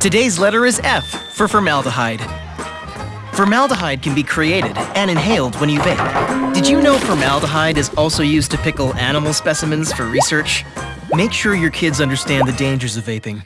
Today's letter is F for formaldehyde. Formaldehyde can be created and inhaled when you vape. Did you know formaldehyde is also used to pickle animal specimens for research? Make sure your kids understand the dangers of vaping.